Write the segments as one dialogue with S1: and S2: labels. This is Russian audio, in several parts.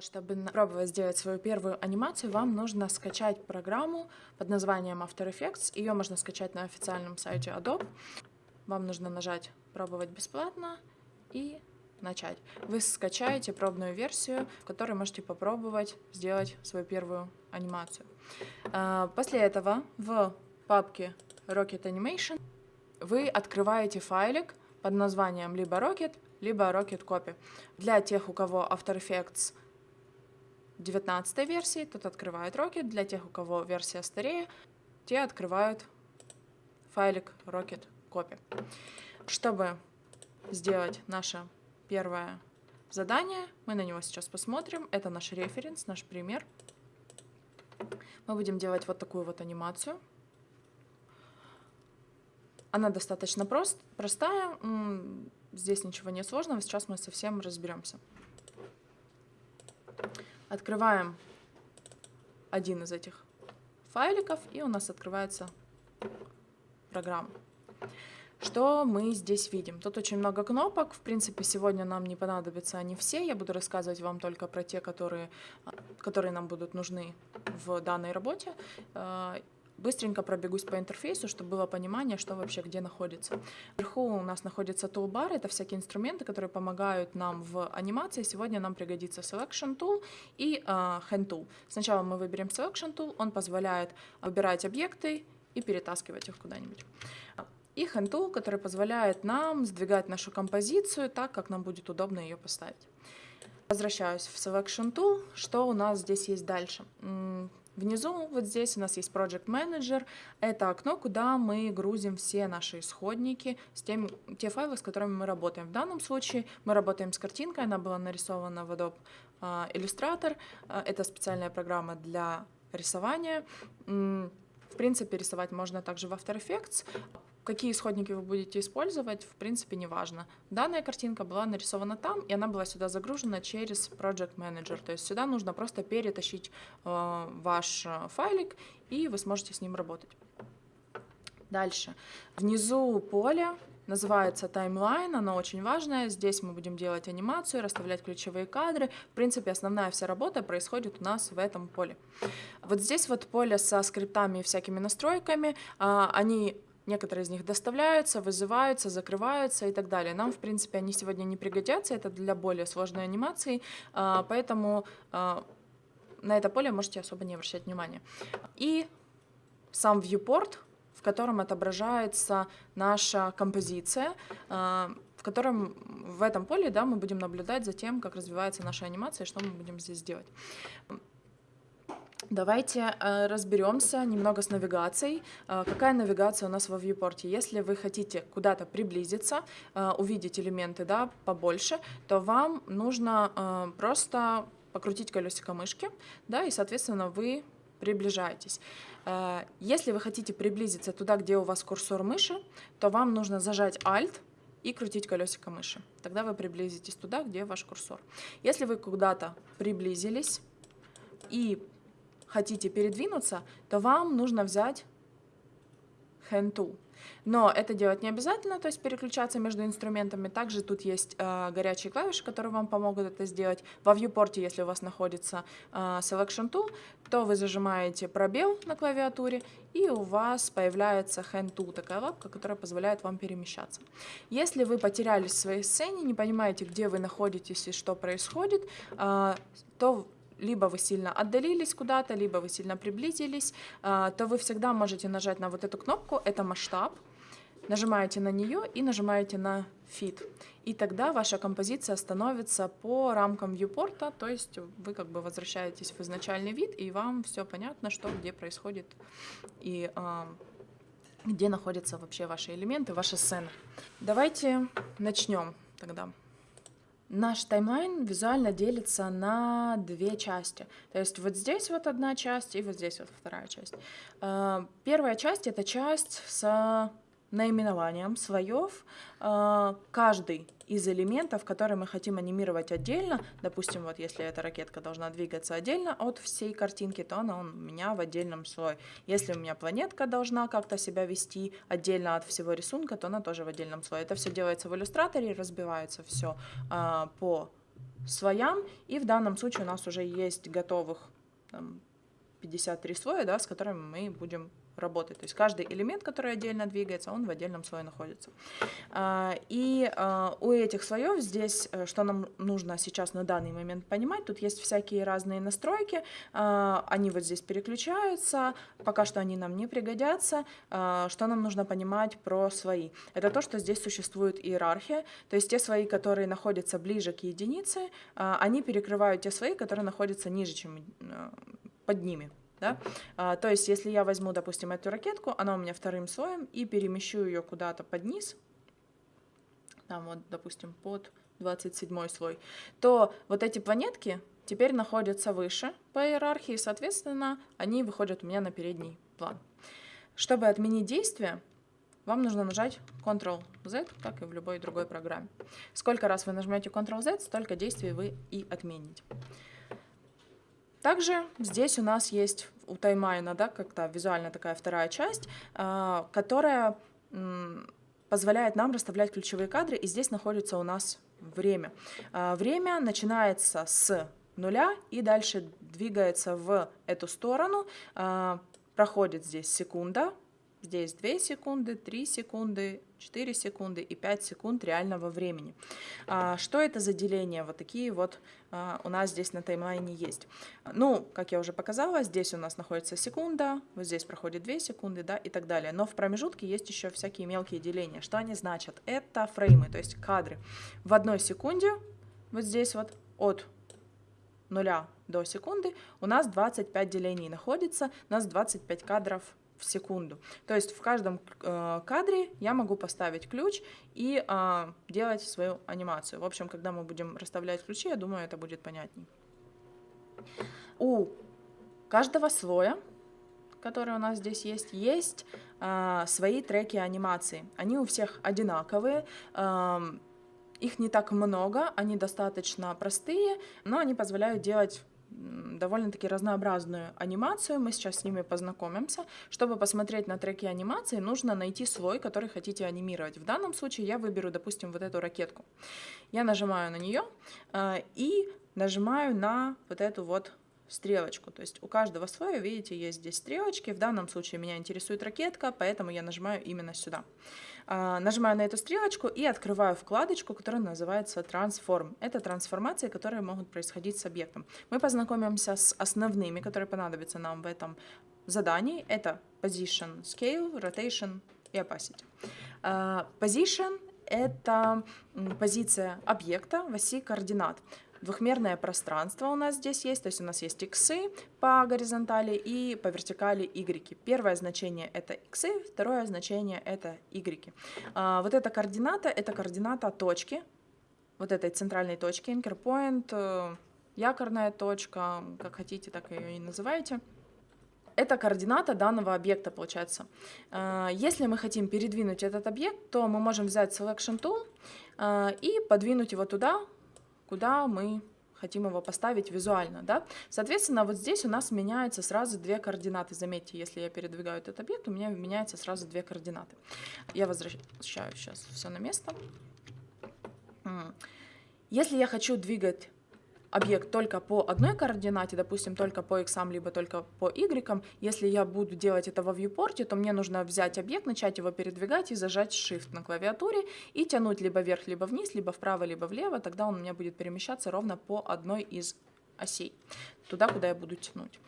S1: Чтобы пробовать сделать свою первую анимацию, вам нужно скачать программу под названием After Effects. Ее можно скачать на официальном сайте Adobe. Вам нужно нажать «Пробовать бесплатно» и начать. Вы скачаете пробную версию, в которой можете попробовать сделать свою первую анимацию. А, после этого в папке Rocket Animation вы открываете файлик под названием либо Rocket, либо Rocket Copy. Для тех, у кого After Effects 19 версии, тот открывает Rocket. Для тех, у кого версия старее, те открывают файлик Rocket Copy. Чтобы сделать наше первое задание, мы на него сейчас посмотрим. Это наш референс, наш пример. Мы будем делать вот такую вот анимацию. Она достаточно прост, простая, здесь ничего не сложного, сейчас мы совсем разберемся. Открываем один из этих файликов, и у нас открывается программа. Что мы здесь видим? Тут очень много кнопок. В принципе, сегодня нам не понадобятся они все. Я буду рассказывать вам только про те, которые, которые нам будут нужны в данной работе. Быстренько пробегусь по интерфейсу, чтобы было понимание, что вообще где находится. Вверху у нас находится toolbar, это всякие инструменты, которые помогают нам в анимации. Сегодня нам пригодится Selection Tool и uh, Hand Tool. Сначала мы выберем Selection Tool, он позволяет выбирать объекты и перетаскивать их куда-нибудь. И Hand Tool, который позволяет нам сдвигать нашу композицию так, как нам будет удобно ее поставить. Возвращаюсь в Selection Tool. Что у нас здесь есть дальше? Внизу вот здесь у нас есть Project Manager. Это окно, куда мы грузим все наши исходники, с тем, те файлы, с которыми мы работаем. В данном случае мы работаем с картинкой, она была нарисована в Adobe а, Illustrator. А, это специальная программа для рисования. В принципе, рисовать можно также в After Effects. Какие исходники вы будете использовать, в принципе, не важно. Данная картинка была нарисована там, и она была сюда загружена через Project Manager. То есть сюда нужно просто перетащить э, ваш э, файлик, и вы сможете с ним работать. Дальше. Внизу поле называется таймлайн, оно очень важное. Здесь мы будем делать анимацию, расставлять ключевые кадры. В принципе, основная вся работа происходит у нас в этом поле. Вот здесь вот поле со скриптами и всякими настройками, а, они Некоторые из них доставляются, вызываются, закрываются и так далее. Нам, в принципе, они сегодня не пригодятся, это для более сложной анимации, а, поэтому а, на это поле можете особо не обращать внимания. И сам viewport, в котором отображается наша композиция, а, в котором в этом поле да, мы будем наблюдать за тем, как развивается наша анимация и что мы будем здесь делать. Давайте э, разберемся немного с навигацией. Э, какая навигация у нас во viewport? Если вы хотите куда-то приблизиться, э, увидеть элементы да, побольше, то вам нужно просто покрутить колесико мышки, да, и, соответственно, вы приближаетесь. Если вы хотите приблизиться туда, где у вас курсор мыши, то вам нужно зажать Alt и крутить колесико мыши. Тогда вы приблизитесь туда, где ваш курсор. Если вы куда-то приблизились и хотите передвинуться, то вам нужно взять hand tool. Но это делать не обязательно, то есть переключаться между инструментами. Также тут есть э, горячие клавиши, которые вам помогут это сделать. Во viewport, если у вас находится э, selection tool, то вы зажимаете пробел на клавиатуре, и у вас появляется hand tool, такая лапка, которая позволяет вам перемещаться. Если вы потерялись в своей сцене, не понимаете, где вы находитесь и что происходит, э, то либо вы сильно отдалились куда-то, либо вы сильно приблизились, а, то вы всегда можете нажать на вот эту кнопку, это масштаб, нажимаете на нее и нажимаете на Fit. И тогда ваша композиция становится по рамкам viewport, то есть вы как бы возвращаетесь в изначальный вид, и вам все понятно, что где происходит и э, где находятся вообще ваши элементы, ваша сцена. Давайте начнем тогда. Наш таймлайн визуально делится на две части. То есть вот здесь вот одна часть и вот здесь вот вторая часть. Э, первая часть — это часть с наименованием слоев. Э, каждый из элементов, которые мы хотим анимировать отдельно, допустим, вот если эта ракетка должна двигаться отдельно от всей картинки, то она у меня в отдельном слое. Если у меня планетка должна как-то себя вести отдельно от всего рисунка, то она тоже в отдельном слое. Это все делается в иллюстраторе, разбивается все а, по слоям, и в данном случае у нас уже есть готовых там, 53 слоя, да, с которыми мы будем работать. То есть каждый элемент, который отдельно двигается, он в отдельном слое находится. А, и а, у этих слоев здесь, э, что нам нужно сейчас на данный момент понимать, тут есть всякие разные настройки, а, они вот здесь переключаются, пока что они нам не пригодятся. Что нам нужно понимать про слои? Это то, что здесь существует иерархия, то есть те слои, которые находятся ближе к единице, они перекрывают те слои, которые находятся ниже, чем э, под ними. Да? А, то есть, если я возьму, допустим, эту ракетку, она у меня вторым слоем, и перемещу ее куда-то под низ, там вот, допустим, под 27 слой, то вот эти планетки теперь находятся выше по иерархии, соответственно, они выходят у меня на передний план. Чтобы отменить действие, вам нужно нажать Ctrl-Z, как и в любой другой программе. Сколько раз вы нажмете Ctrl-Z, столько действий вы и отмените. Также здесь у нас есть у таймайна, да, как-то визуально такая вторая часть, а, которая позволяет нам расставлять ключевые кадры, и здесь находится у нас время. А, время начинается с нуля и дальше двигается в эту сторону, а, проходит здесь секунда, Здесь 2 секунды, 3 секунды, 4 секунды и 5 секунд реального времени. А, что это за деление? Вот такие вот а, у нас здесь на таймлайне есть. Ну, как я уже показала, здесь у нас находится секунда, вот здесь проходит 2 секунды, да, и так далее. Но в промежутке есть еще всякие мелкие деления. Что они значат? Это фреймы, то есть кадры. В одной секунде, вот здесь вот, от нуля до секунды, у нас 25 делений находится, у нас 25 кадров в секунду. То есть в каждом э, кадре я могу поставить ключ и э, делать свою анимацию. В общем, когда мы будем расставлять ключи, я думаю, это будет понятней. У каждого слоя, который у нас здесь есть, есть э, свои треки анимации. Они у всех одинаковые. Их не так много, они достаточно простые, но они позволяют делать довольно-таки разнообразную анимацию. Мы сейчас с ними познакомимся. Чтобы посмотреть на треки анимации, нужно найти слой, который хотите анимировать. В данном случае я выберу, допустим, вот эту ракетку. Я нажимаю на нее э, и нажимаю на вот эту вот стрелочку. То есть у каждого слоя, видите, есть здесь стрелочки. В данном случае меня интересует ракетка, поэтому я нажимаю именно сюда. Нажимаю на эту стрелочку и открываю вкладочку, которая называется Transform. Это трансформации, которые могут происходить с объектом. Мы познакомимся с основными, которые понадобятся нам в этом задании. Это Position, Scale, Rotation и Opacity. А, position — это позиция объекта в оси координат. Двухмерное пространство у нас здесь есть, то есть у нас есть иксы по горизонтали и по вертикали y. Первое значение это иксы, второе значение это y. А, вот эта координата, это координата точки, вот этой центральной точки, anchor point, э, якорная точка, как хотите, так ее и называйте. Это координата данного объекта, получается. А, если мы хотим передвинуть этот объект, то мы можем взять Selection Tool а, и подвинуть его туда, куда мы хотим его поставить визуально. Да? Соответственно, вот здесь у нас меняются сразу две координаты. Заметьте, если я передвигаю этот объект, у меня меняются сразу две координаты. Я возвращаю сейчас все на место. Если я хочу двигать объект только по одной координате, допустим, только по x, либо только по y, если я буду делать это во viewport, то мне нужно взять объект, начать его передвигать и зажать Shift на клавиатуре и тянуть либо вверх, либо вниз, либо вправо, либо влево, тогда он у меня будет перемещаться ровно по одной из осей, туда, куда я буду тянуть.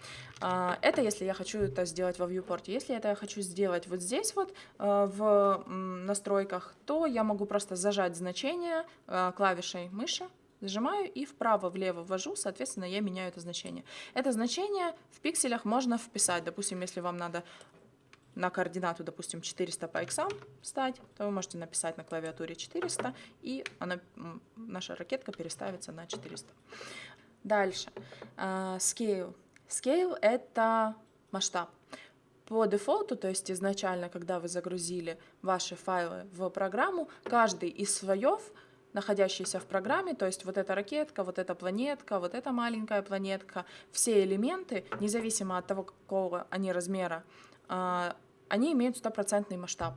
S1: А, это если я хочу это сделать во viewport. Если это я хочу сделать вот здесь вот э, в настройках, то я могу просто зажать значение э, клавишей мыши, Зажимаю и вправо-влево ввожу, соответственно, я меняю это значение. Это значение в пикселях можно вписать. Допустим, если вам надо на координату, допустим, 400 по x встать, то вы можете написать на клавиатуре 400, и она, наша ракетка переставится на 400. Дальше. Uh, scale. Scale — это масштаб. По дефолту, то есть изначально, когда вы загрузили ваши файлы в программу, каждый из слоев — находящиеся в программе, то есть вот эта ракетка, вот эта планетка, вот эта маленькая планетка, все элементы, независимо от того, какого они размера, а, они имеют стопроцентный масштаб.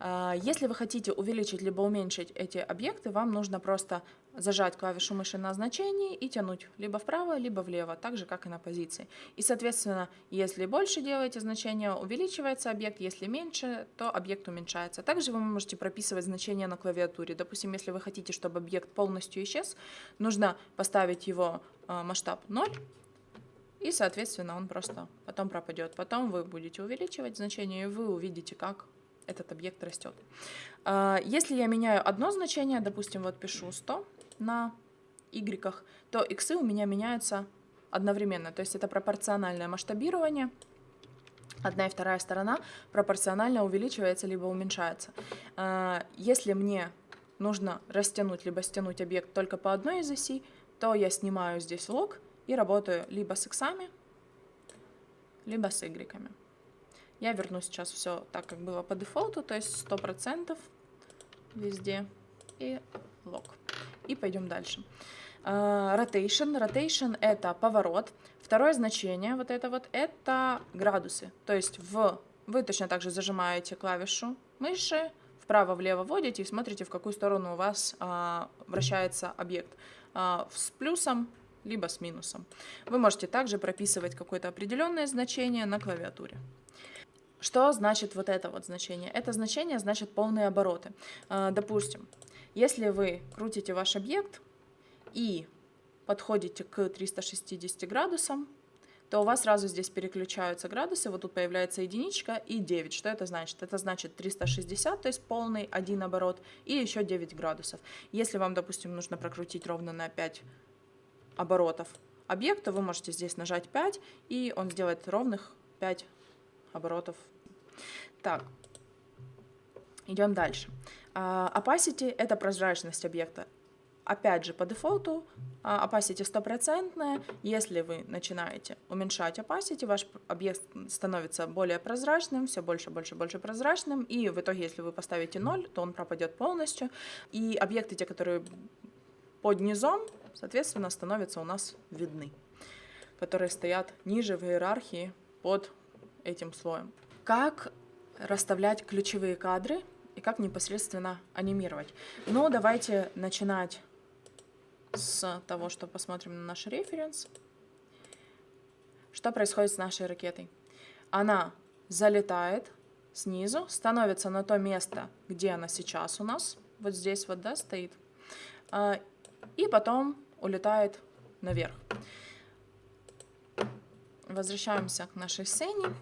S1: А, если вы хотите увеличить либо уменьшить эти объекты, вам нужно просто зажать клавишу мыши на значении и тянуть либо вправо, либо влево, так же, как и на позиции. И, соответственно, если больше делаете значение, увеличивается объект, если меньше, то объект уменьшается. Также вы можете прописывать значения на клавиатуре. Допустим, если вы хотите, чтобы объект полностью исчез, нужно поставить его э, масштаб 0, и, соответственно, он просто потом пропадет. Потом вы будете увеличивать значение, и вы увидите, как этот объект растет. А, если я меняю одно значение, допустим, вот пишу 100 на y, то x у меня меняются одновременно. То есть это пропорциональное масштабирование. Одна и вторая сторона пропорционально увеличивается либо уменьшается. А, если мне нужно растянуть либо стянуть объект только по одной из осей, то я снимаю здесь лог и работаю либо с x, либо с y. Я верну сейчас все так, как было по дефолту, то есть 100% везде и лог. И пойдем дальше. Uh, rotation. Rotation — это поворот. Второе значение, вот это вот, это градусы. То есть в, вы точно так же зажимаете клавишу мыши, вправо-влево вводите и смотрите, в какую сторону у вас uh, вращается объект. Uh, с плюсом, либо с минусом. Вы можете также прописывать какое-то определенное значение на клавиатуре. Что значит вот это вот значение? Это значение значит полные обороты. А, допустим, если вы крутите ваш объект и подходите к 360 градусам, то у вас сразу здесь переключаются градусы, вот тут появляется единичка и 9. Что это значит? Это значит 360, то есть полный один оборот, и еще 9 градусов. Если вам, допустим, нужно прокрутить ровно на 5 оборотов объекта, вы можете здесь нажать 5, и он сделает ровных 5 оборотов так, идем дальше. Uh, opacity — это прозрачность объекта. Опять же, по дефолту uh, opacity стопроцентная. Если вы начинаете уменьшать opacity, ваш объект становится более прозрачным, все больше, больше, больше прозрачным. И в итоге, если вы поставите 0, то он пропадет полностью. И объекты, те, которые под низом, соответственно, становятся у нас видны, которые стоят ниже в иерархии под этим слоем. Как расставлять ключевые кадры и как непосредственно анимировать. Но давайте начинать с того, что посмотрим на наш референс. Что происходит с нашей ракетой? Она залетает снизу, становится на то место, где она сейчас у нас, вот здесь вот, да, стоит, а, и потом улетает наверх. Возвращаемся к нашей сцене,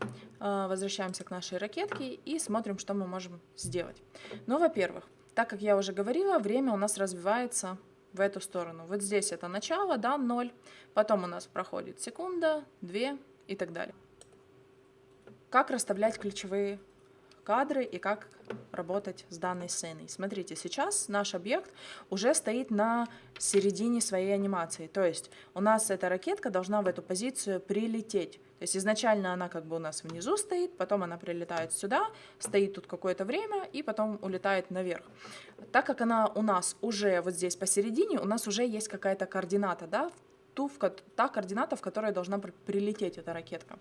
S1: возвращаемся к нашей ракетке и смотрим, что мы можем сделать. Ну, во-первых, так как я уже говорила, время у нас развивается в эту сторону. Вот здесь это начало, да, 0, потом у нас проходит секунда, 2 и так далее. Как расставлять ключевые кадры и как работать с данной сценой. Смотрите, сейчас наш объект уже стоит на середине своей анимации, то есть у нас эта ракетка должна в эту позицию прилететь. То есть изначально она как бы у нас внизу стоит, потом она прилетает сюда, стоит тут какое-то время и потом улетает наверх. Так как она у нас уже вот здесь посередине, у нас уже есть какая-то координата, да, ту, в, та координата, в которой должна прилететь эта ракетка.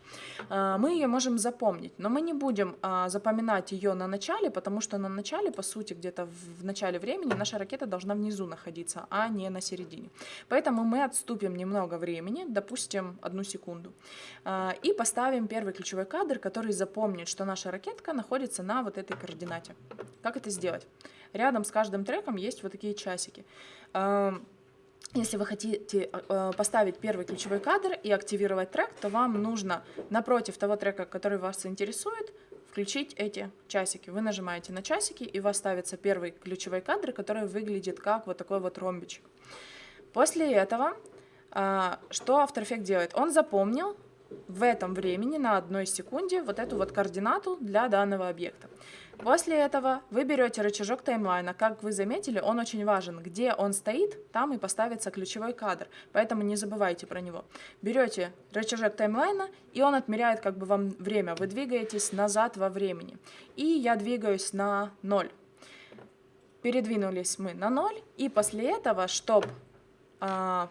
S1: А, мы ее можем запомнить, но мы не будем а, запоминать ее на начале, потому что на начале, по сути, где-то в начале времени наша ракета должна внизу находиться, а не на середине. Поэтому мы отступим немного времени, допустим, одну секунду, а, и поставим первый ключевой кадр, который запомнит, что наша ракетка находится на вот этой координате. Как это сделать? Рядом с каждым треком есть вот такие часики. Если вы хотите э, поставить первый ключевой кадр и активировать трек, то вам нужно напротив того трека, который вас интересует, включить эти часики. Вы нажимаете на часики, и у вас ставится первый ключевой кадр, который выглядит как вот такой вот ромбичек. После этого, э, что After Effects делает? Он запомнил в этом времени на одной секунде вот эту вот координату для данного объекта. После этого вы берете рычажок таймлайна. Как вы заметили, он очень важен. Где он стоит, там и поставится ключевой кадр. Поэтому не забывайте про него. Берете рычажок таймлайна, и он отмеряет как бы вам время. Вы двигаетесь назад во времени. И я двигаюсь на 0. Передвинулись мы на 0. И после этого, чтобы а,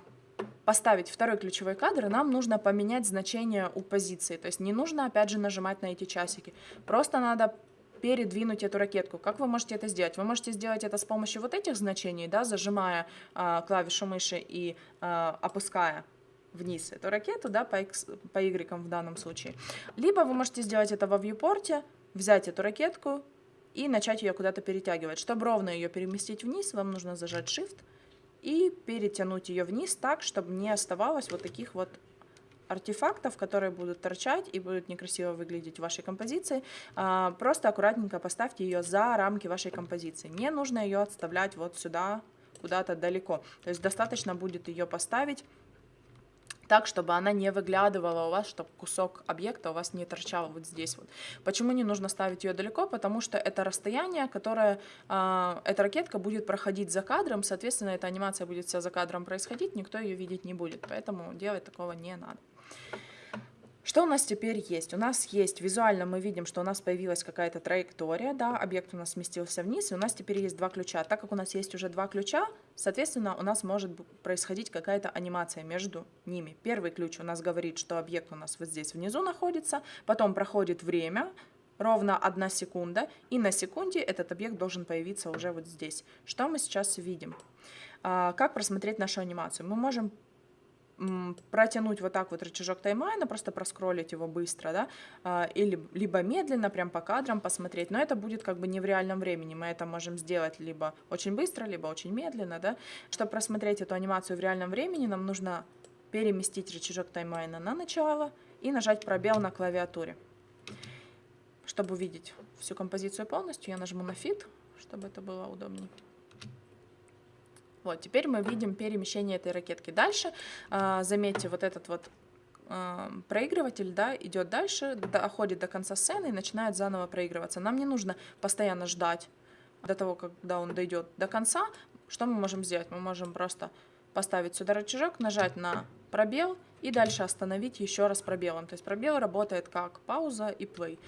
S1: поставить второй ключевой кадр, нам нужно поменять значение у позиции. То есть не нужно опять же нажимать на эти часики. Просто надо передвинуть эту ракетку. Как вы можете это сделать? Вы можете сделать это с помощью вот этих значений, да, зажимая а, клавишу мыши и а, опуская вниз эту ракету, да, по, X, по Y в данном случае. Либо вы можете сделать это во вьюпорте, взять эту ракетку и начать ее куда-то перетягивать. Чтобы ровно ее переместить вниз, вам нужно зажать Shift и перетянуть ее вниз так, чтобы не оставалось вот таких вот артефактов, которые будут торчать и будут некрасиво выглядеть в вашей композиции. А, просто аккуратненько поставьте ее за рамки вашей композиции. Не нужно ее отставлять вот сюда, куда-то далеко. То есть достаточно будет ее поставить так, чтобы она не выглядывала у вас, чтобы кусок объекта у вас не торчал вот здесь вот. Почему не нужно ставить ее далеко? Потому что это расстояние, которое э, эта ракетка будет проходить за кадром, соответственно, эта анимация будет вся за кадром происходить, никто ее видеть не будет, поэтому делать такого не надо. Что у нас теперь есть? У нас есть, визуально мы видим, что у нас появилась какая-то траектория, да, объект у нас сместился вниз, и у нас теперь есть два ключа. Так как у нас есть уже два ключа, соответственно, у нас может происходить какая-то анимация между ними. Первый ключ у нас говорит, что объект у нас вот здесь внизу находится, потом проходит время, ровно одна секунда, и на секунде этот объект должен появиться уже вот здесь. Что мы сейчас видим? А, как просмотреть нашу анимацию? Мы можем протянуть вот так вот рычажок таймлайна, просто проскролить его быстро, да, а, или либо медленно, прям по кадрам посмотреть, но это будет как бы не в реальном времени, мы это можем сделать либо очень быстро, либо очень медленно, да. Чтобы просмотреть эту анимацию в реальном времени, нам нужно переместить рычажок таймлайна на начало и нажать пробел на клавиатуре. Чтобы увидеть всю композицию полностью, я нажму на Fit, чтобы это было удобнее. Вот, теперь мы видим перемещение этой ракетки. Дальше, э, заметьте, вот этот вот э, проигрыватель, да, идет дальше, доходит до конца сцены и начинает заново проигрываться. Нам не нужно постоянно ждать до того, когда он дойдет до конца. Что мы можем сделать? Мы можем просто поставить сюда рычажок, нажать на пробел и дальше остановить еще раз пробелом. То есть пробел работает как пауза и play.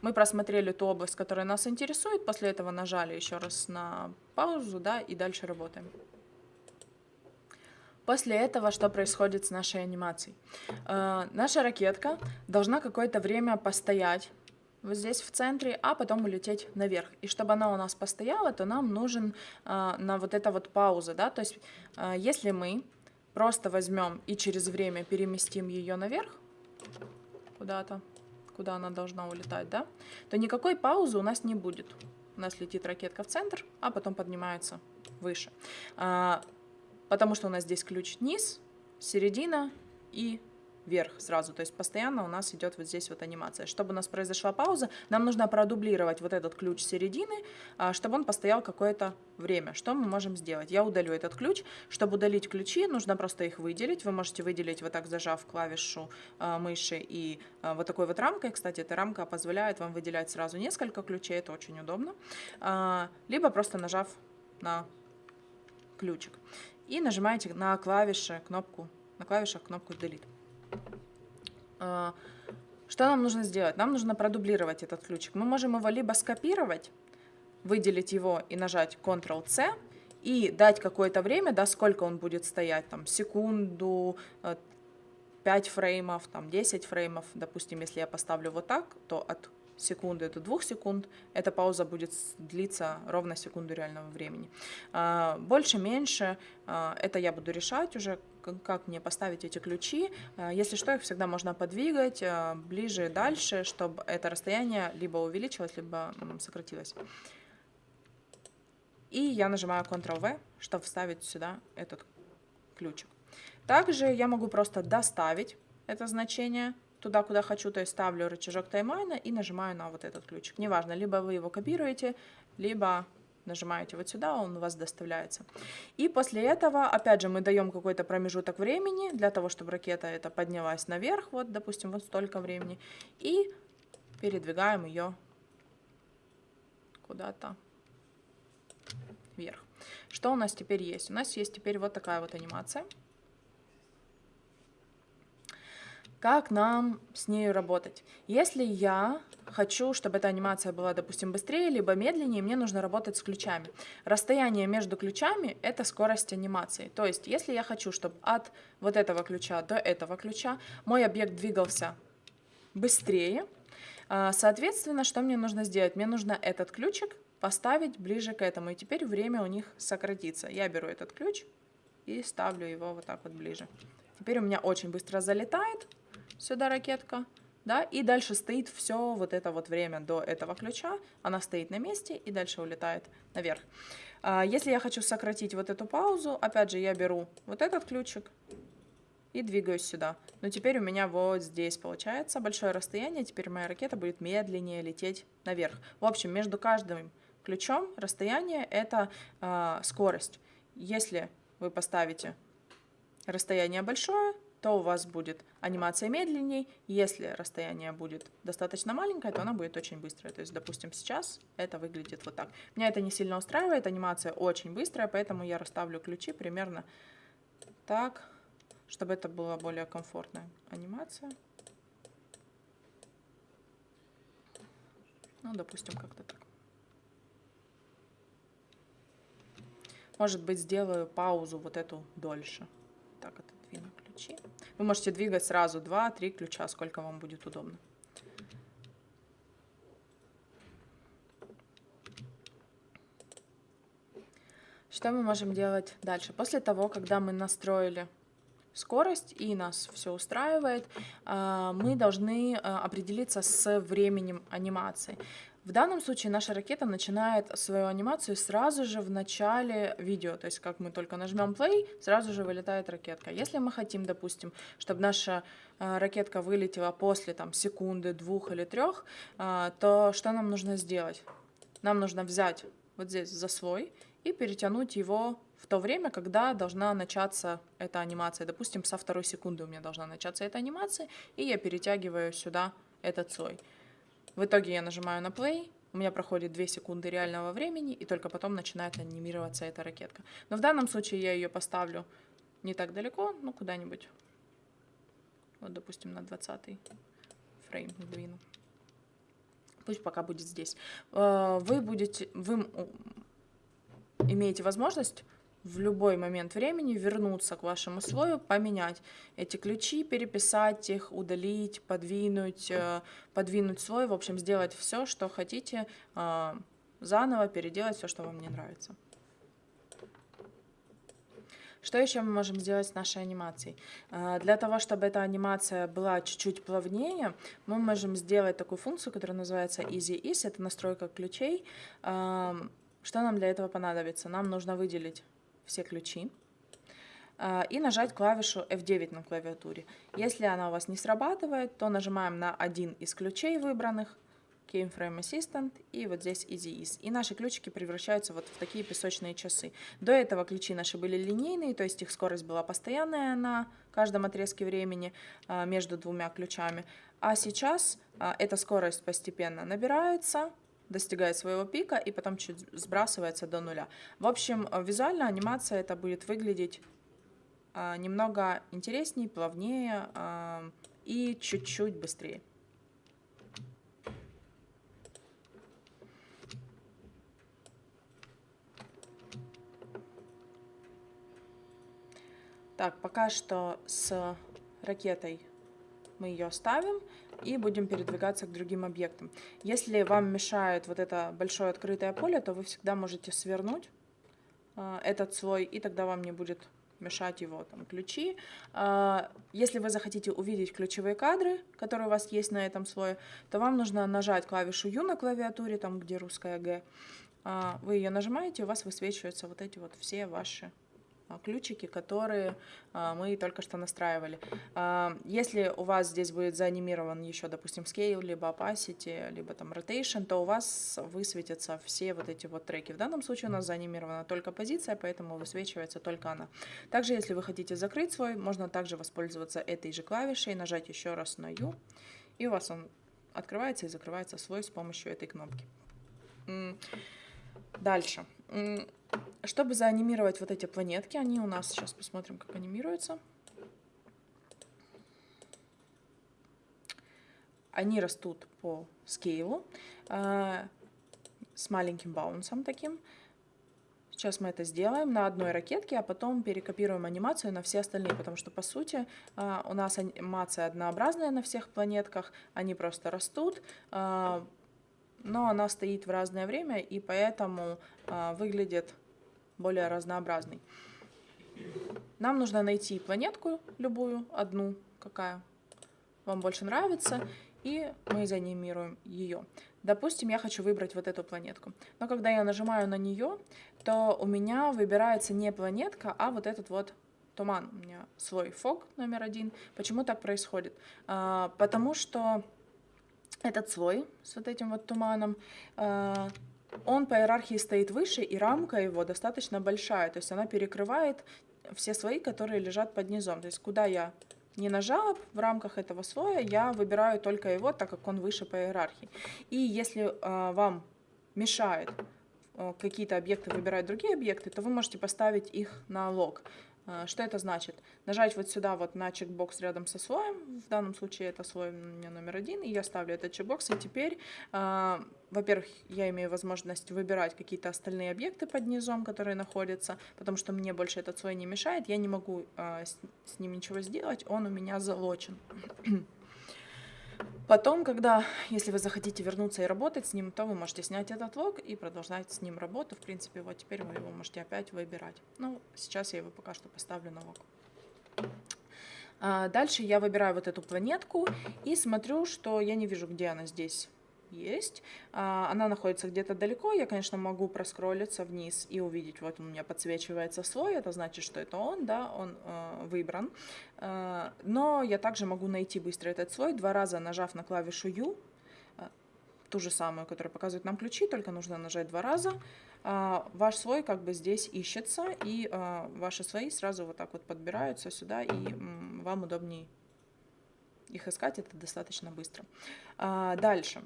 S1: Мы просмотрели ту область, которая нас интересует, после этого нажали еще раз на паузу, да, и дальше работаем. После этого что происходит с нашей анимацией? Э, наша ракетка должна какое-то время постоять вот здесь в центре, а потом улететь наверх. И чтобы она у нас постояла, то нам нужен э, на вот эта вот пауза, да, то есть э, если мы просто возьмем и через время переместим ее наверх куда-то, куда она должна улетать, да, то никакой паузы у нас не будет. У нас летит ракетка в центр, а потом поднимается выше. Потому что у нас здесь ключ низ, середина и вверх сразу, то есть постоянно у нас идет вот здесь вот анимация. Чтобы у нас произошла пауза, нам нужно продублировать вот этот ключ середины, а, чтобы он постоял какое-то время. Что мы можем сделать? Я удалю этот ключ. Чтобы удалить ключи, нужно просто их выделить. Вы можете выделить вот так, зажав клавишу а, мыши и а, вот такой вот рамкой. Кстати, эта рамка позволяет вам выделять сразу несколько ключей, это очень удобно. Либо просто нажав на ключик и нажимаете на клавиши кнопку, на клавишах кнопку Delete. А, что нам нужно сделать? Нам нужно продублировать этот ключик. Мы можем его либо скопировать, выделить его и нажать Ctrl-C, и дать какое-то время, да, сколько он будет стоять, там, секунду, 5 э, фреймов, там, 10 фреймов, допустим, если я поставлю вот так, то от секунды до 2 секунд, эта пауза будет длиться ровно секунду реального времени. А, больше, меньше, а, это я буду решать уже, как мне поставить эти ключи. А, если что, их всегда можно подвигать ближе и дальше, чтобы это расстояние либо увеличилось, либо сократилось. И я нажимаю Ctrl-V, чтобы вставить сюда этот ключик. Также я могу просто доставить это значение туда, куда хочу, то есть ставлю рычажок таймлайна и нажимаю на вот этот ключик. Неважно, либо вы его копируете, либо нажимаете вот сюда, он у вас доставляется. И после этого, опять же, мы даем какой-то промежуток времени для того, чтобы ракета эта поднялась наверх, вот, допустим, вот столько времени, и передвигаем ее куда-то вверх. Что у нас теперь есть? У нас есть теперь вот такая вот анимация. Как нам с ней работать? Если я хочу, чтобы эта анимация была, допустим, быстрее, либо медленнее, мне нужно работать с ключами. Расстояние между ключами – это скорость анимации. То есть, если я хочу, чтобы от вот этого ключа до этого ключа мой объект двигался быстрее, А, соответственно, что мне нужно сделать? Мне нужно этот ключик поставить ближе к этому, и теперь время у них сократится. Я беру этот ключ и ставлю его вот так вот ближе. Теперь у меня очень быстро залетает сюда ракетка, да, и дальше стоит все вот это вот время до этого ключа, она стоит на месте и дальше улетает наверх. А, если я хочу сократить вот эту паузу, опять же, я беру вот этот ключик и двигаюсь сюда. Но теперь у меня вот здесь получается большое расстояние, теперь моя ракета будет медленнее лететь наверх. В общем, между каждым ключом расстояние это э, скорость. Если вы поставите расстояние большое, то у вас будет анимация медленней. Если расстояние будет достаточно маленькое, то она будет очень быстрая. То есть, допустим, сейчас это выглядит вот так. Меня это не сильно устраивает, анимация очень быстрая, поэтому я расставлю ключи примерно так, чтобы это была более комфортная анимация. Ну, допустим, как-то так. Может быть, сделаю паузу вот эту дольше. Так, отодвину ключи. Вы можете двигать сразу 2-3 ключа, сколько вам будет удобно. Что мы можем делать дальше? После того, когда мы настроили скорость и нас все устраивает, а, мы должны а, определиться с временем анимации. В данном случае наша ракета начинает свою анимацию сразу же в начале видео, то есть как мы только нажмем play, сразу же вылетает ракетка. Если мы хотим, допустим, чтобы наша э, ракетка вылетела после там, секунды, двух или трех, э, то что нам нужно сделать? Нам нужно взять вот здесь за слой и перетянуть его в то время, когда должна начаться эта анимация. Допустим, со второй секунды у меня должна начаться эта анимация, и я перетягиваю сюда этот слой. В итоге я нажимаю на play, у меня проходит 2 секунды реального времени, и только потом начинает анимироваться эта ракетка. Но в данном случае я ее поставлю не так далеко, ну куда-нибудь, вот допустим на 20 фрейм двину. Пусть пока будет здесь. Э, вы будете, вы имеете возможность в любой момент времени вернуться к вашему слою, поменять эти ключи, переписать их, удалить, подвинуть, э, подвинуть слой, в общем, сделать все, что хотите, э, заново переделать все, что вам не нравится. Что еще мы можем сделать с нашей анимацией? Э, для того, чтобы эта анимация была чуть-чуть плавнее, мы можем сделать такую функцию, которая называется Easy Ease, это настройка ключей. Что нам для этого понадобится? Нам нужно выделить все ключи а, и нажать клавишу F9 на клавиатуре. Если она у вас не срабатывает, то нажимаем на один из ключей выбранных, Keyframe Assistant и вот здесь Easy Ease. И наши ключики превращаются вот в такие песочные часы. До этого ключи наши были линейные, то есть их скорость была постоянная на каждом отрезке времени а, между двумя ключами. А сейчас а, эта скорость постепенно набирается, достигает своего пика и потом чуть сбрасывается до нуля. В общем, э, визуально анимация это будет выглядеть а, немного интереснее, плавнее а, и чуть-чуть быстрее. Так, пока что с ракетой мы ее оставим и будем передвигаться к другим объектам. Если вам мешает вот это большое открытое поле, то вы всегда можете свернуть э, этот слой, и тогда вам не будет мешать его там ключи. Э, если вы захотите увидеть ключевые кадры, которые у вас есть на этом слое, то вам нужно нажать клавишу U на клавиатуре, там где русская Г. Э, вы ее нажимаете, у вас высвечиваются вот эти вот все ваши ключики, которые а, мы только что настраивали. А, если у вас здесь будет заанимирован еще, допустим, scale, либо opacity, либо там rotation, то у вас высветятся все вот эти вот треки. В данном случае у нас заанимирована только позиция, поэтому высвечивается только она. Также, если вы хотите закрыть свой, можно также воспользоваться этой же клавишей, нажать еще раз на U, и у вас он открывается и закрывается свой с помощью этой кнопки. Дальше. Чтобы заанимировать вот эти планетки, они у нас, сейчас посмотрим, как анимируются. Они растут по скейлу э, с маленьким баунсом таким. Сейчас мы это сделаем на одной ракетке, а потом перекопируем анимацию на все остальные, потому что, по сути, а, у нас анимация однообразная на всех планетках, они просто растут, а, но она стоит в разное время, и поэтому а, выглядит более разнообразной. Нам нужно найти планетку любую, одну, какая вам больше нравится, и мы заанимируем ее. Допустим, я хочу выбрать вот эту планетку. Но когда я нажимаю на нее, то у меня выбирается не планетка, а вот этот вот туман. У меня свой фок номер один. Почему так происходит? А, потому что этот слой с вот этим вот туманом, а, он по иерархии стоит выше, и рамка его достаточно большая. То есть она перекрывает все слои, которые лежат под низом. То есть куда я не нажала в рамках этого слоя, я выбираю только его, так как он выше по иерархии. И если э, вам мешает э, какие-то объекты выбирать другие объекты, то вы можете поставить их на лог. А, что это значит? Нажать вот сюда вот на чекбокс рядом со слоем, в данном случае это слой меня номер один, и я ставлю этот чекбокс, и теперь, э, во-первых, я имею возможность выбирать какие-то остальные объекты под низом, которые находятся, потому что мне больше этот слой не мешает, я не могу э, с, с ним ничего сделать, он у меня залочен. Потом, когда, если вы захотите вернуться и работать с ним, то вы можете снять этот лог и продолжать с ним работу. В принципе, вот теперь вы его можете опять выбирать. Ну, сейчас я его пока что поставлю на лог. А дальше я выбираю вот эту планетку и смотрю, что я не вижу, где она здесь есть. А, она находится где-то далеко. Я, конечно, могу проскроллиться вниз и увидеть, вот у меня подсвечивается слой. Это значит, что это он, да, он э, выбран. Э, но я также могу найти быстро этот слой, два раза нажав на клавишу U, э, ту же самую, которая показывает нам ключи, только нужно нажать два раза. Э, ваш слой как бы здесь ищется, и э, ваши слои сразу вот так вот подбираются сюда, и э, вам удобнее их искать, это достаточно быстро. А, дальше.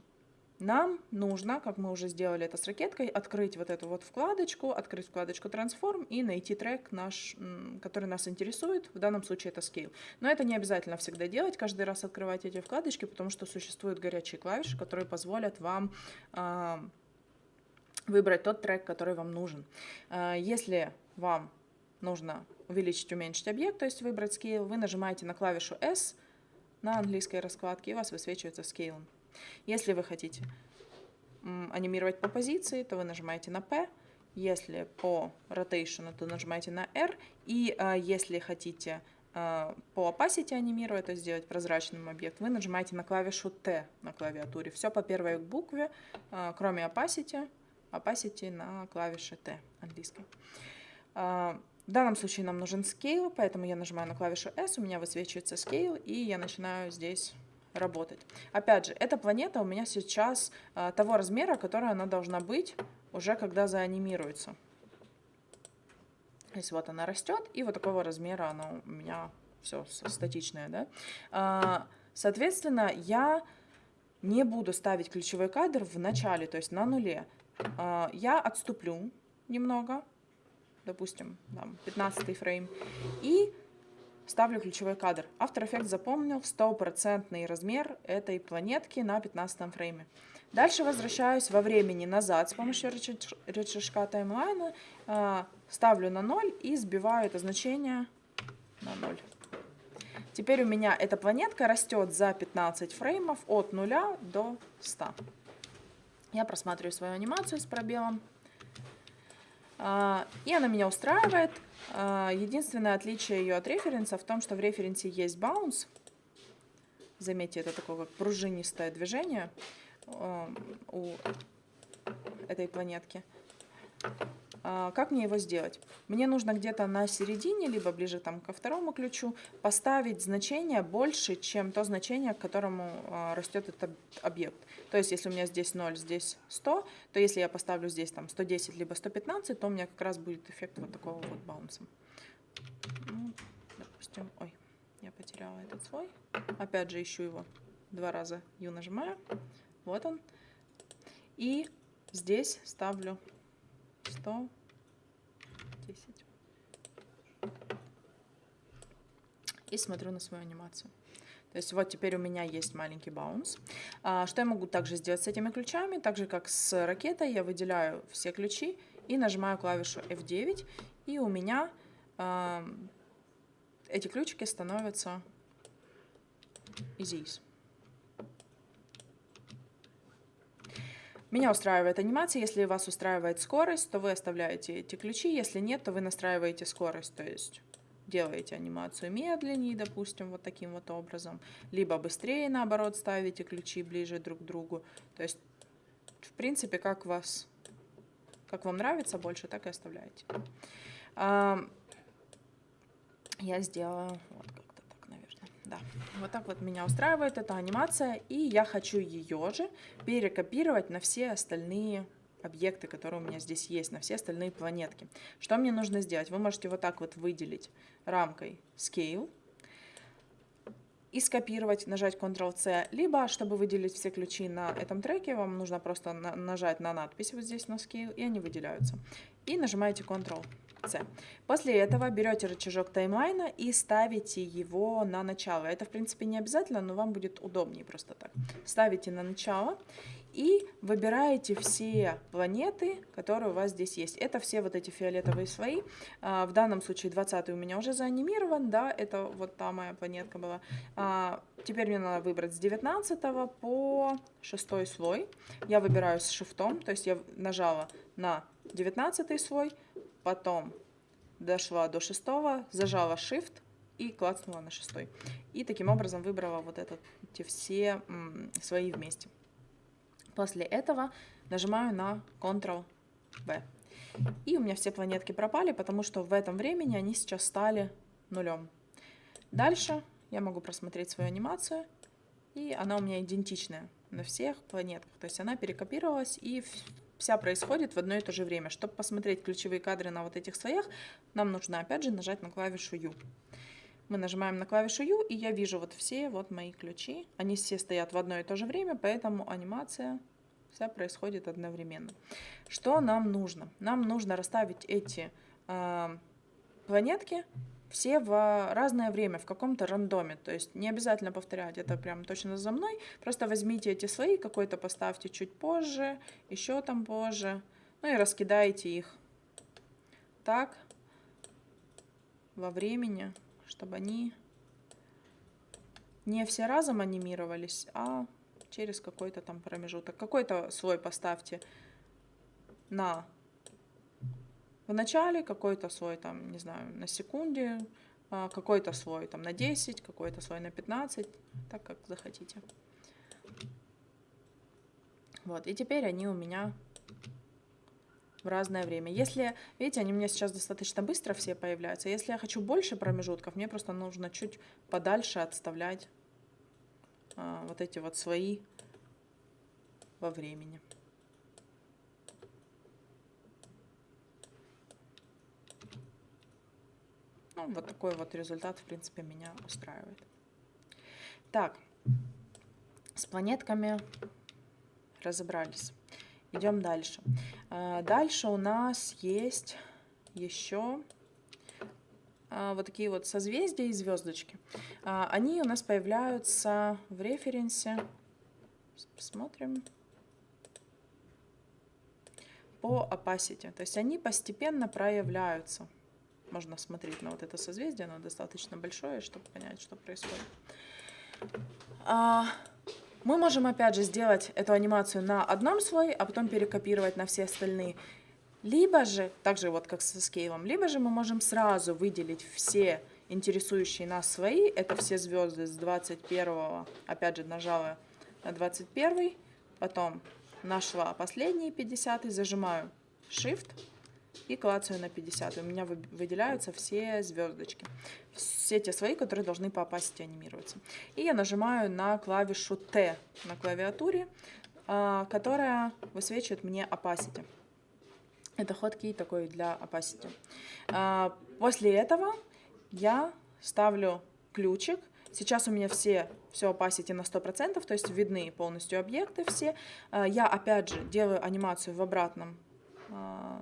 S1: Нам нужно, как мы уже сделали это с ракеткой, открыть вот эту вот вкладочку, открыть вкладочку Transform и найти трек, наш, который нас интересует. В данном случае это Scale. Но это не обязательно всегда делать, каждый раз открывать эти вкладочки, потому что существуют горячие клавиши, которые позволят вам э, выбрать тот трек, который вам нужен. Э, если вам нужно увеличить, уменьшить объект, то есть выбрать Scale, вы нажимаете на клавишу S на английской раскладке, и у вас высвечивается Scale. Если вы хотите анимировать по позиции, то вы нажимаете на P. Если по rotation, то нажимаете на R. И а, если хотите а, по opacity анимировать, то сделать прозрачным объект, вы нажимаете на клавишу T на клавиатуре. Все по первой букве, а, кроме opacity. Opacity на клавише T английской. В данном случае нам нужен scale, поэтому я нажимаю на клавишу S, у меня высвечивается scale, и я начинаю здесь работать. Опять же, эта планета у меня сейчас а, того размера, который она должна быть уже когда заанимируется. То есть вот она растет, и вот такого размера она у меня все статичная. Да? А, соответственно, я не буду ставить ключевой кадр в начале, то есть на нуле. А, я отступлю немного, допустим, там, 15 фрейм, и ставлю ключевой кадр. After Effects запомнил стопроцентный размер этой планетки на 15 фрейме. Дальше возвращаюсь во времени назад с помощью рычажка таймлайна, а, ставлю на 0 и сбиваю это значение на 0. Теперь у меня эта планетка растет за 15 фреймов от 0 до 100. Я просматриваю свою анимацию с пробелом. А, и она меня устраивает. А, единственное отличие ее от референса в том, что в референсе есть bounce. Заметьте, это такое как пружинистое движение а, у этой планетки. А, как мне его сделать? Мне нужно где-то на середине, либо ближе там ко второму ключу, поставить значение больше, чем то значение, к которому а, растет этот объект. То есть, если у меня здесь 0, здесь 100, то если я поставлю здесь там 110, либо 115, то у меня как раз будет эффект вот такого вот баунса. Ну, допустим, ой, я потеряла этот свой. Опять же ищу его два раза, U нажимаю, вот он. И здесь ставлю 110. И смотрю на свою анимацию. То есть вот теперь у меня есть маленький баунс. А, что я могу также сделать с этими ключами? Так же, как с ракетой, я выделяю все ключи и нажимаю клавишу F9, и у меня эти ключики становятся здесь. Меня устраивает анимация. Если вас устраивает скорость, то вы оставляете эти ключи. Если нет, то вы настраиваете скорость. То есть делаете анимацию медленнее, допустим, вот таким вот образом. Либо быстрее, наоборот, ставите ключи ближе друг к другу. То есть, в принципе, как вас, как вам нравится больше, так и оставляете. Я сделала вот наверное. Да, вот так вот меня устраивает эта анимация, и я хочу ее же перекопировать на все остальные объекты, которые у меня здесь есть, на все остальные планетки. Что мне нужно сделать? Вы можете вот так вот выделить рамкой Scale и скопировать, нажать Ctrl-C, либо, чтобы выделить все ключи на этом треке, вам нужно просто на нажать на надпись вот здесь на Scale, и они выделяются. И нажимаете Ctrl. После этого берете рычажок таймлайна и ставите его на начало. Это, в принципе, не обязательно, но вам будет удобнее просто так. Ставите на начало и выбираете все планеты, которые у вас здесь есть. Это все вот эти фиолетовые слои. А, в данном случае 20 у меня уже заанимирован, да, это вот та моя планетка была. А, теперь мне надо выбрать с 19 по 6 слой. Я выбираю с шифтом, то есть я нажала на 19 слой, потом дошла до 6, зажала Shift и клацнула на 6. И таким образом выбрала вот это, эти все свои вместе. После этого нажимаю на Ctrl-V. И у меня все планетки пропали, потому что в этом времени они сейчас стали нулем. Дальше я могу просмотреть свою анимацию, и она у меня идентичная на всех планетках. То есть она перекопировалась, и вся происходит в одно и то же время. Чтобы посмотреть ключевые кадры на вот этих слоях, нам нужно опять же нажать на клавишу U. Мы нажимаем на клавишу U, и я вижу вот все вот мои ключи. Они все стоят в одно и то же время, поэтому анимация вся происходит одновременно. Что нам нужно? Нам нужно расставить эти э, планетки все в разное время, в каком-то рандоме. То есть не обязательно повторять это прям точно за мной. Просто возьмите эти слои, какой-то поставьте чуть позже, еще там позже. Ну и раскидайте их так во времени, чтобы они не все разом анимировались, а через какой-то там промежуток. Какой-то слой поставьте на в начале, какой-то слой там, не знаю, на секунде, а, какой-то слой там на 10, какой-то слой на 15, так как захотите. Вот, и теперь они у меня в разное время. Если, видите, они у меня сейчас достаточно быстро все появляются. Если я хочу больше промежутков, мне просто нужно чуть подальше отставлять а, вот эти вот слои во времени. Ну, вот такой вот результат, в принципе, меня устраивает. Так, с планетками разобрались. Идем дальше. А, дальше у нас есть еще а, вот такие вот созвездия и звездочки. А, они у нас появляются в референсе. Посмотрим. По opacity. То есть они постепенно проявляются. Можно смотреть на вот это созвездие, оно достаточно большое, чтобы понять, что происходит. А, мы можем опять же сделать эту анимацию на одном слое, а потом перекопировать на все остальные. Либо же, так же вот как со скейлом, либо же мы можем сразу выделить все интересующие нас слои. Это все звезды с 21, опять же нажала на 21, потом нашла последние 50, зажимаю Shift и клацаю на 50. У меня выделяются все звездочки. Все те слои, которые должны по opacity анимироваться. И я нажимаю на клавишу T на клавиатуре, а, которая высвечивает мне opacity. Это хоткей такой для opacity. А, после этого я ставлю ключик. Сейчас у меня все, все opacity на 100%, то есть видны полностью объекты все. А, я опять же делаю анимацию в обратном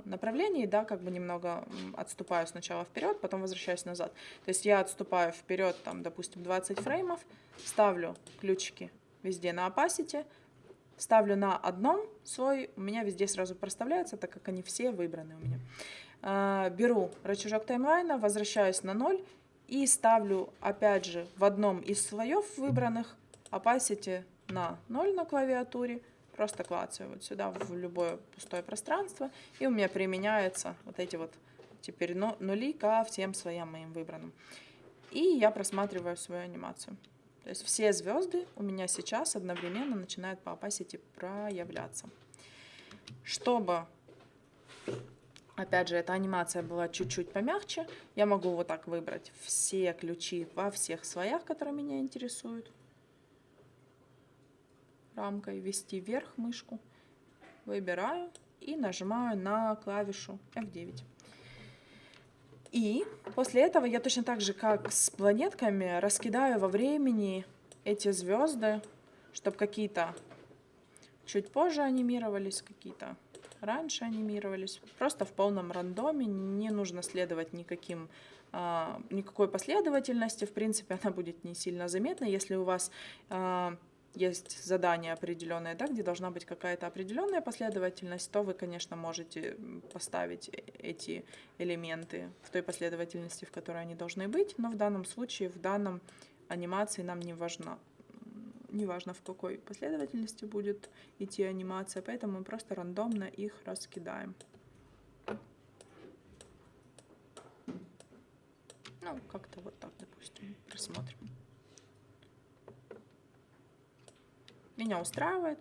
S1: направлении, да, как бы немного отступаю сначала вперед, потом возвращаюсь назад. То есть я отступаю вперед, там, допустим, 20 фреймов, ставлю ключики везде на opacity, ставлю на одном свой, у меня везде сразу проставляется, так как они все выбраны у меня. А, беру рычажок таймлайна, возвращаюсь на 0 и ставлю опять же в одном из слоев выбранных opacity на 0 на клавиатуре. Просто клацаю вот сюда в любое пустое пространство. И у меня применяются вот эти вот теперь нули ко всем слоям моим выбранным. И я просматриваю свою анимацию. То есть все звезды у меня сейчас одновременно начинают по opacity проявляться. Чтобы, опять же, эта анимация была чуть-чуть помягче, я могу вот так выбрать все ключи во всех слоях, которые меня интересуют. Рамкой ввести вверх мышку. Выбираю и нажимаю на клавишу F9. И после этого я точно так же, как с планетками, раскидаю во времени эти звезды, чтобы какие-то чуть позже анимировались, какие-то раньше анимировались. Просто в полном рандоме, не нужно следовать никаким, а, никакой последовательности. В принципе, она будет не сильно заметна, если у вас а, есть задание определенное, да, где должна быть какая-то определенная последовательность, то вы, конечно, можете поставить э, эти элементы в той последовательности, в которой они должны быть, но в данном случае, в данном анимации нам не важно, не важно в какой последовательности будет идти анимация, поэтому мы просто рандомно их раскидаем. Ну, как-то вот так, допустим, рассмотрим. Меня устраивает.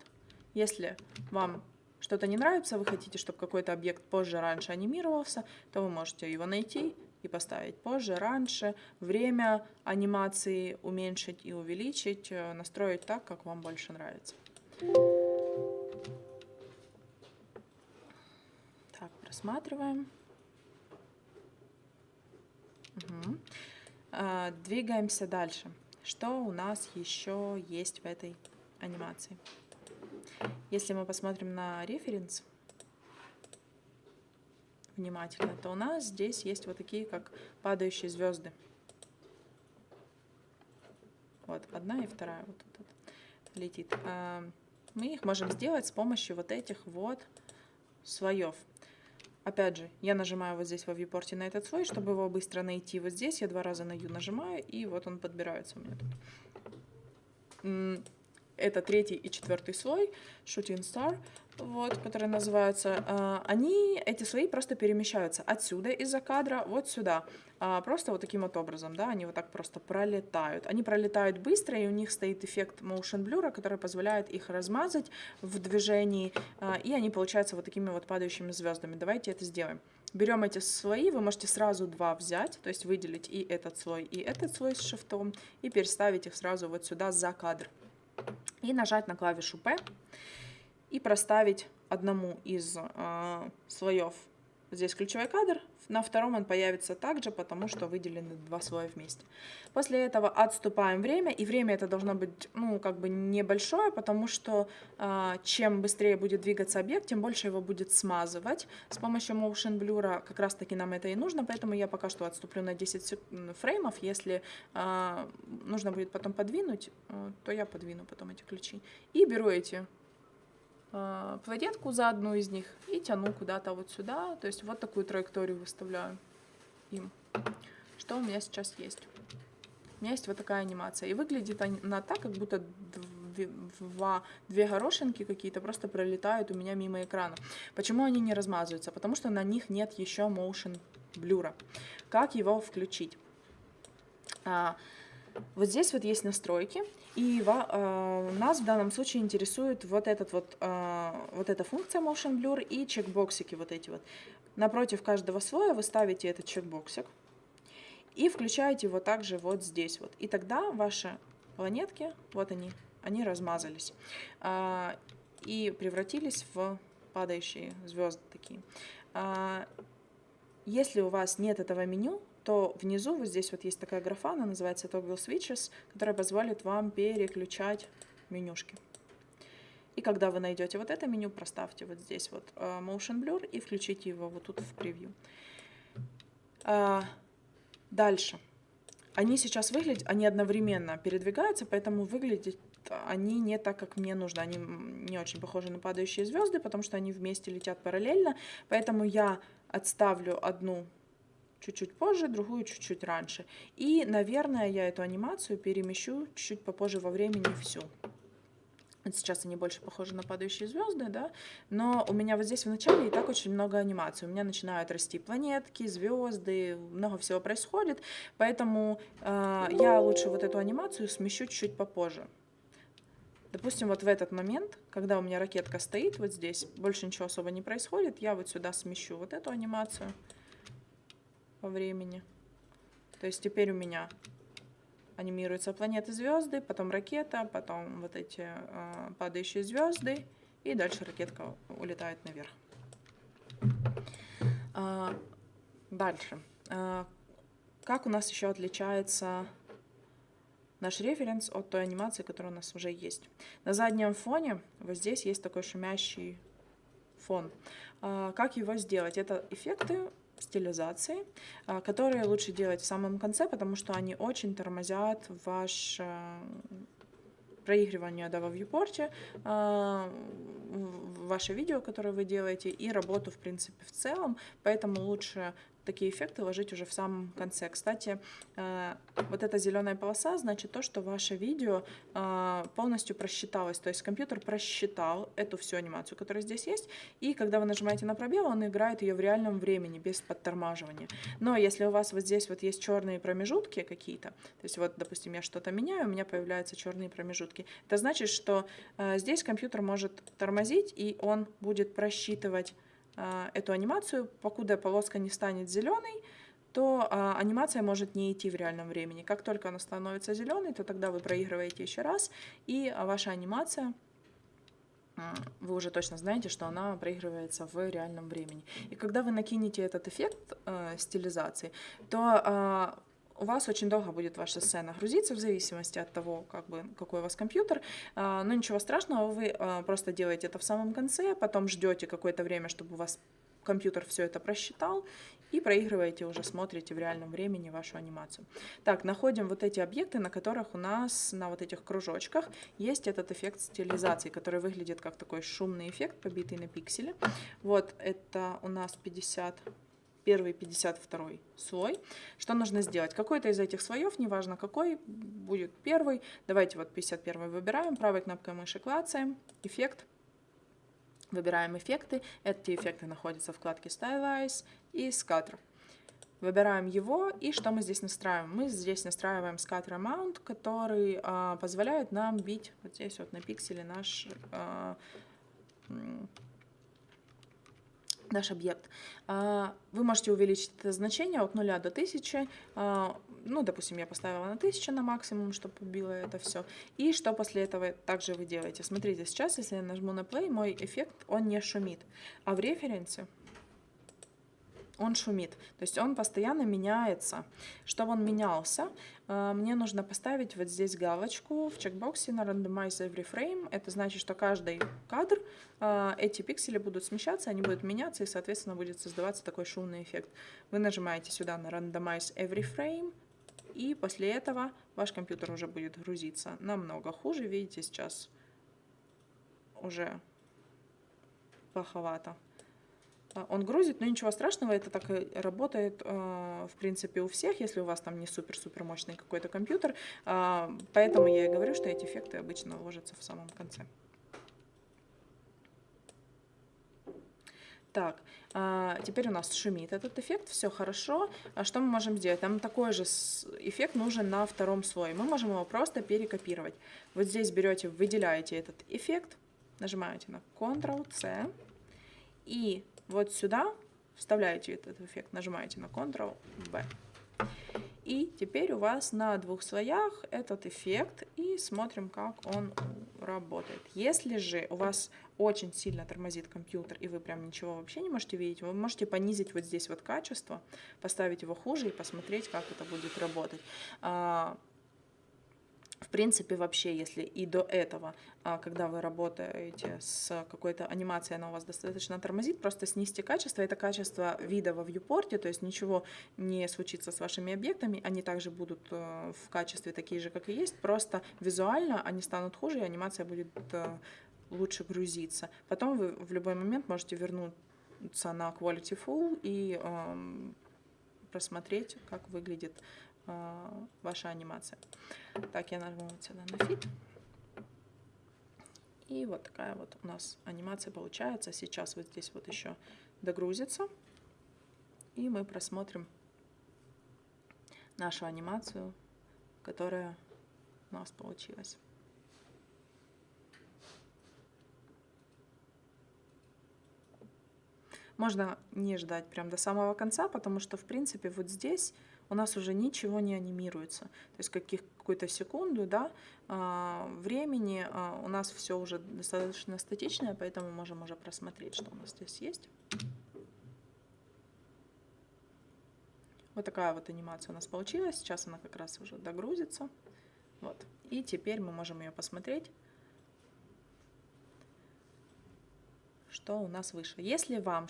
S1: Если вам что-то не нравится, вы хотите, чтобы какой-то объект позже, раньше анимировался, то вы можете его найти и поставить позже, раньше, время анимации уменьшить и увеличить, э, настроить так, как вам больше нравится. Так, просматриваем. Угу. Двигаемся дальше. Что у нас еще есть в этой анимации. Если мы посмотрим на референс внимательно, то у нас здесь есть вот такие, как падающие звезды. Вот, одна и вторая вот тут летит. А, мы их можем сделать с помощью вот этих вот слоев. Опять же, я нажимаю вот здесь во viewport на этот слой, чтобы его быстро найти. Вот здесь я два раза на U нажимаю, и вот он подбирается у меня тут это третий и четвертый слой, Shooting Star, вот, которые называются, э, они, эти слои просто перемещаются отсюда из-за кадра вот сюда, э, просто вот таким вот образом, да, они вот так просто пролетают. Они пролетают быстро, и у них стоит эффект motion blur, который позволяет их размазать в движении, э, и они получаются вот такими вот падающими звездами. Давайте это сделаем. Берем эти слои, вы можете сразу два взять, то есть выделить и этот слой, и этот слой с шифтом, и переставить их сразу вот сюда за кадр и нажать на клавишу P и проставить одному из э, слоев здесь ключевой кадр, на втором он появится также, потому что выделены два слоя вместе. После этого отступаем время, и время это должно быть, ну, как бы небольшое, потому что э, чем быстрее будет двигаться объект, тем больше его будет смазывать. С помощью Motion Blur как раз таки нам это и нужно, поэтому я пока что отступлю на 10 фреймов. Если э, нужно будет потом подвинуть, э, то я подвину потом эти ключи. И беру эти планетку за одну из них и тяну куда-то вот сюда. То есть вот такую траекторию выставляю им. Что у меня сейчас есть? У меня есть вот такая анимация. И выглядит она так, как будто два, две горошинки какие-то просто пролетают у меня мимо экрана. Почему они не размазываются? Потому что на них нет еще motion блюра. Как его включить? Вот здесь вот есть настройки, и э, нас в данном случае интересует вот, этот вот, э, вот эта функция Motion Blur и чекбоксики вот эти вот. Напротив каждого слоя вы ставите этот чекбоксик и включаете его также вот здесь вот. И тогда ваши планетки, вот они, они размазались э, и превратились в падающие звезды такие. Если у вас нет этого меню, то внизу вот здесь вот есть такая графа, она называется Toggle Switches, которая позволит вам переключать менюшки. И когда вы найдете вот это меню, проставьте вот здесь вот uh, Motion Blur и включите его вот тут в превью. Uh, дальше. Они сейчас выглядят, они одновременно передвигаются, поэтому выглядит они не так, как мне нужно. Они не очень похожи на падающие звезды, потому что они вместе летят параллельно. Поэтому я отставлю одну чуть-чуть позже, другую чуть-чуть раньше. И, наверное, я эту анимацию перемещу чуть-чуть попозже во времени всю. Сейчас они больше похожи на падающие звезды, да, но у меня вот здесь в начале и так очень много анимаций. У меня начинают расти планетки, звезды, много всего происходит, поэтому э, я лучше вот эту анимацию смещу чуть-чуть попозже. Допустим, вот в этот момент, когда у меня ракетка стоит вот здесь, больше ничего особо не происходит, я вот сюда смещу вот эту анимацию по времени. То есть теперь у меня анимируются планеты, звезды, потом ракета, потом вот эти э, падающие звезды, и дальше ракетка улетает наверх. А, дальше. А, как у нас еще отличается наш референс от той анимации, которая у нас уже есть. На заднем фоне вот здесь есть такой шумящий фон. А, как его сделать? Это эффекты стилизации, а, которые лучше делать в самом конце, потому что они очень тормозят ваш проигрывание да, во вьюпорте, ваше видео, которое вы делаете, и работу, в принципе, в целом. Поэтому лучше такие эффекты ложить уже в самом конце. Кстати, э, вот эта зеленая полоса значит то, что ваше видео э, полностью просчиталось. То есть компьютер просчитал эту всю анимацию, которая здесь есть, и когда вы нажимаете на пробел, он играет ее в реальном времени, без подтормаживания. Но если у вас вот здесь вот есть черные промежутки какие-то, то есть вот, допустим, я что-то меняю, у меня появляются черные промежутки, это значит, что э, здесь компьютер может тормозить, и он будет просчитывать эту анимацию, покуда полоска не станет зеленой, то а, анимация может не идти в реальном времени. Как только она становится зеленой, то тогда вы проигрываете еще раз, и ваша анимация, вы уже точно знаете, что она проигрывается в реальном времени. И когда вы накинете этот эффект э, стилизации, то э, у вас очень долго будет ваша сцена грузиться в зависимости от того, как бы, какой у вас компьютер. А, но ничего страшного, вы а, просто делаете это в самом конце, потом ждете какое-то время, чтобы у вас компьютер все это просчитал, и проигрываете уже, смотрите в реальном времени вашу анимацию. Так, находим вот эти объекты, на которых у нас на вот этих кружочках есть этот эффект стилизации, который выглядит как такой шумный эффект, побитый на пикселе. Вот это у нас 50 первый 52 слой. Что нужно сделать? Какой-то из этих слоев, неважно какой, будет первый. Давайте вот 51 выбираем, правой кнопкой мыши клацаем, эффект. Выбираем эффекты. Эти эффекты находятся в вкладке Stylize и Scatter. Выбираем его, и что мы здесь настраиваем? Мы здесь настраиваем Scatter Amount, который а, позволяет нам бить вот здесь вот на пикселе наш а, наш объект. А, вы можете увеличить это значение от 0 до 1000. А, ну, допустим, я поставила на 1000 на максимум, чтобы убило это все. И что после этого также вы делаете? Смотрите, сейчас, если я нажму на play, мой эффект, он не шумит. А в референсе он шумит. То есть он постоянно меняется. Чтобы он менялся, э, мне нужно поставить вот здесь галочку в чекбоксе на Randomize Every Frame. Это значит, что каждый кадр, э, эти пиксели будут смещаться, они будут меняться, и, соответственно, будет создаваться такой шумный эффект. Вы нажимаете сюда на Randomize Every Frame, и после этого ваш компьютер уже будет грузиться намного хуже. Видите, сейчас уже плоховато. А, он грузит, но ничего страшного, это так и работает, а, в принципе, у всех, если у вас там не супер-супер мощный какой-то компьютер. А, поэтому я и говорю, что эти эффекты обычно ложатся в самом конце. Так, теперь у нас шумит этот эффект, все хорошо. А что мы можем сделать? Нам такой же эффект нужен на втором слое. Мы можем его просто перекопировать. Вот здесь берете, выделяете этот эффект, нажимаете на Ctrl-C и вот сюда вставляете этот эффект, нажимаете на Ctrl-V. И теперь у вас на двух слоях этот эффект, и смотрим, как он работает. Если же у вас очень сильно тормозит компьютер, и вы прям ничего вообще не можете видеть, вы можете понизить вот здесь вот качество, поставить его хуже и посмотреть, как это будет работать. В принципе, вообще, если и до этого, а, когда вы работаете с какой-то анимацией, она у вас достаточно тормозит, просто снизьте качество. Это качество вида во вьюпорте, то есть ничего не случится с вашими объектами, они также будут э, в качестве такие же, как и есть, просто визуально они станут хуже, и анимация будет э, лучше грузиться. Потом вы в любой момент можете вернуться на Quality Full и эм, просмотреть, как выглядит ваша анимация. Так, я нажму вот сюда на фит. И вот такая вот у нас анимация получается. Сейчас вот здесь вот еще догрузится. И мы просмотрим нашу анимацию, которая у нас получилась. Можно не ждать прям до самого конца, потому что, в принципе, вот здесь у нас уже ничего не анимируется. То есть каких, какую-то секунду да, а, времени а, у нас все уже достаточно статичное, поэтому можем уже просмотреть, что у нас здесь есть. Вот такая вот анимация у нас получилась. Сейчас она как раз уже догрузится. Вот. И теперь мы можем ее посмотреть. Что у нас выше. Если вам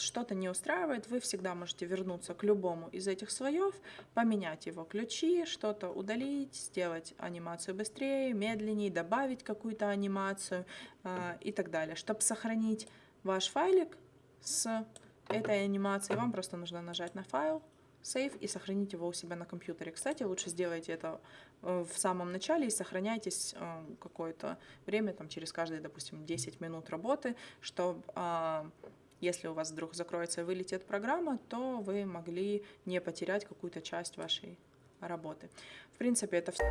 S1: что-то не устраивает, вы всегда можете вернуться к любому из этих слоев, поменять его ключи, что-то удалить, сделать анимацию быстрее, медленнее, добавить какую-то анимацию э, и так далее. Чтобы сохранить ваш файлик с этой анимацией, вам просто нужно нажать на файл, сейв и сохранить его у себя на компьютере. Кстати, лучше сделайте это в самом начале и сохраняйтесь э, какое-то время, там, через каждые, допустим, 10 минут работы, чтобы а, если у вас вдруг закроется и вылетит программа, то вы могли не потерять какую-то часть вашей работы. В принципе, это все.